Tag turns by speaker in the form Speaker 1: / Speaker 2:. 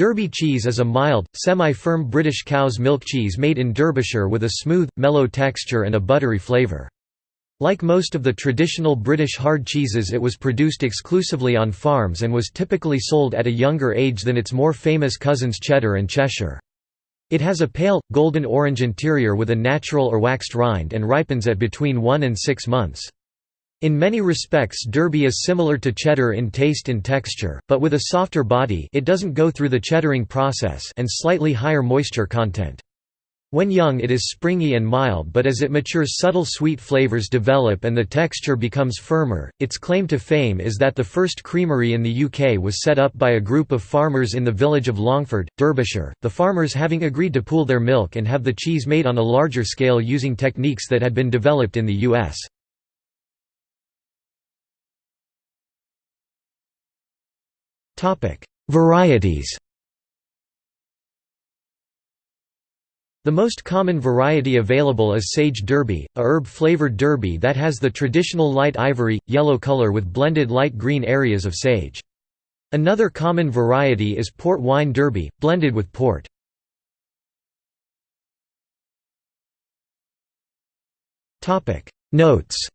Speaker 1: Derby cheese is a mild, semi-firm British cow's milk cheese made in Derbyshire with a smooth, mellow texture and a buttery flavour. Like most of the traditional British hard cheeses it was produced exclusively on farms and was typically sold at a younger age than its more famous cousins Cheddar and Cheshire. It has a pale, golden-orange interior with a natural or waxed rind and ripens at between 1 and 6 months. In many respects Derby is similar to cheddar in taste and texture, but with a softer body it doesn't go through the cheddaring process and slightly higher moisture content. When young it is springy and mild but as it matures subtle sweet flavors develop and the texture becomes firmer. Its claim to fame is that the first creamery in the UK was set up by a group of farmers in the village of Longford, Derbyshire, the farmers having agreed to pool their milk and have the cheese made on a larger scale using techniques that had been developed in the US. Varieties The most common variety available is Sage Derby, a herb-flavored derby that has the traditional light ivory, yellow color with blended light green areas of sage. Another common variety is Port Wine Derby, blended with port. Notes